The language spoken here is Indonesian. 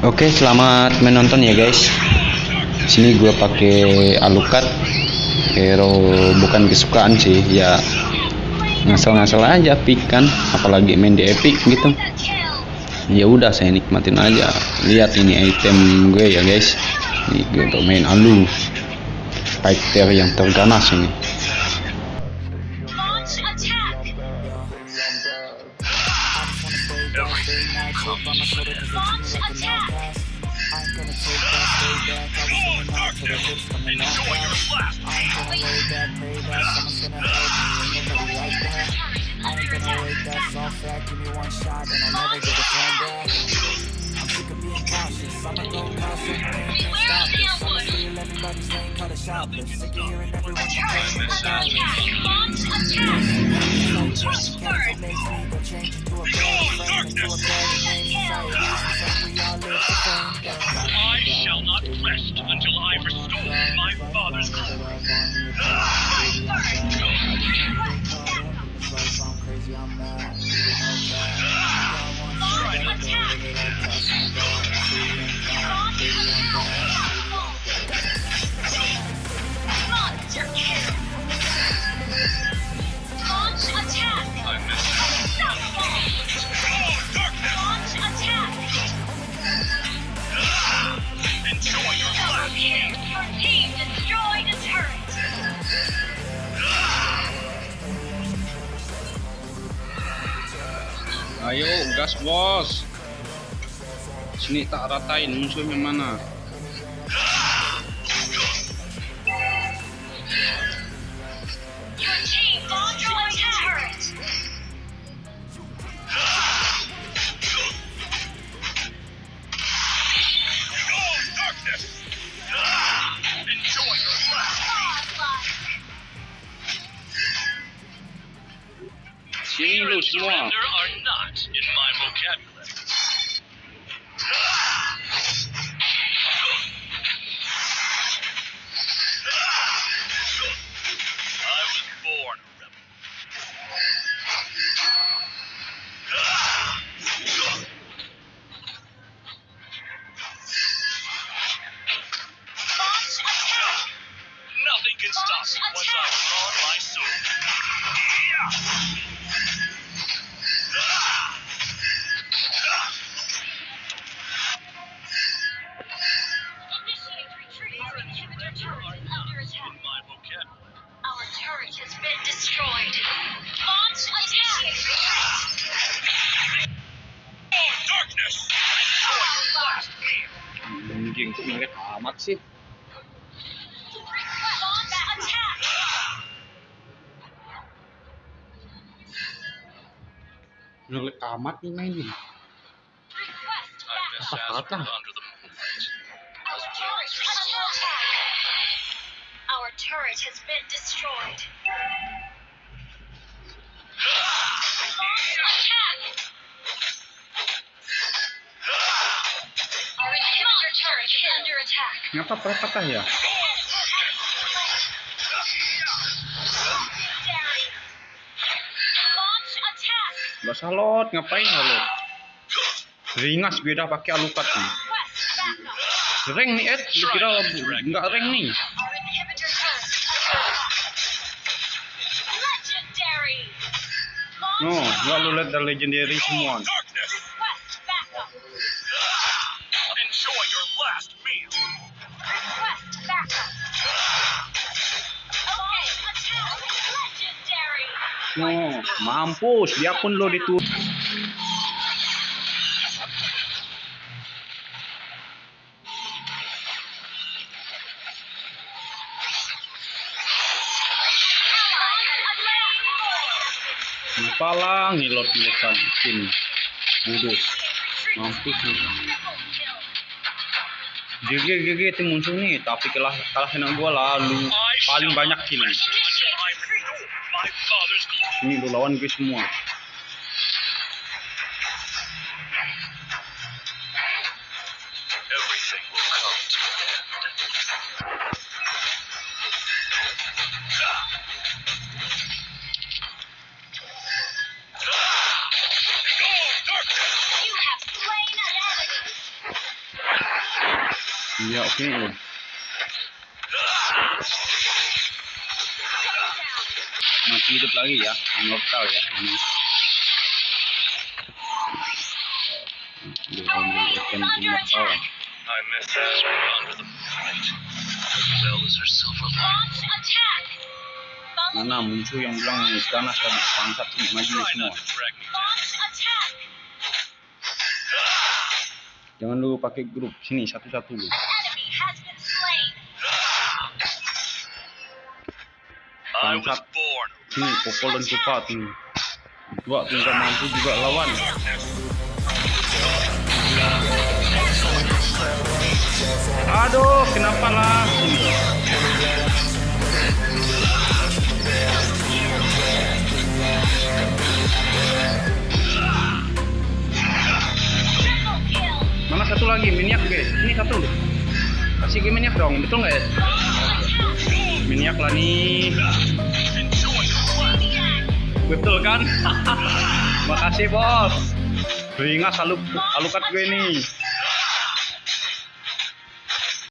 Oke, selamat menonton ya guys. Sini gua pakai Alucard hero bukan kesukaan sih, ya ngasal-ngasal aja pick kan, apalagi main di epic gitu. Ya udah saya nikmatin aja. Lihat ini item gue ya guys. Ini gue bermain alu. Fighter yang terganas ini. Launch attack! Launch attack! Beware shoplift, ignorant everyone. Bombs attack! Crossword! Makes gas bos. Sini tak ratain musuhnya mana. Godlike! Sini lu semua. Surrender are not in my vocabulary. Anjing kok mirip amat sih. Mirip amat nih main nih. Request I miss backup. Asgard under the moonlight. Our turret. Our has been destroyed. Launch attack! Ngapa patah ya? Gak salot, ngapain lo? Ringas beda pakai alukat nih. Rank nih Ed, lu kira nggak rank nih? Launch No, nggak lu lihat legendary semua. No, mampus, dia pun lo ditu. Kepala ngilot ngilotan sini. Bodoh. Mampus. GG GG itu muncul nih, tapi kalah kalahin gua lalu paling banyak kill. Until I restore my father's glory. Ini lu lawan gue semua. Everything will Masih hidup lagi ya, immortal ya ini. I under the silver attack! Follow Mana muncul yang bilang ganas tadi bangsat sini maju semua. Jangan dulu pakai grup sini satu-satu lu. An Sini popol dan cepat nih. Dua tuh nggak mampu juga lawan. Aduh, kenapa lah? Mana satu lagi minyak guys? Ini satu. Kasih minyak dong, betul nggak ya? Minyak lah nih. Betul kan? Makasih bos. Beringas aluk alukat gue nih.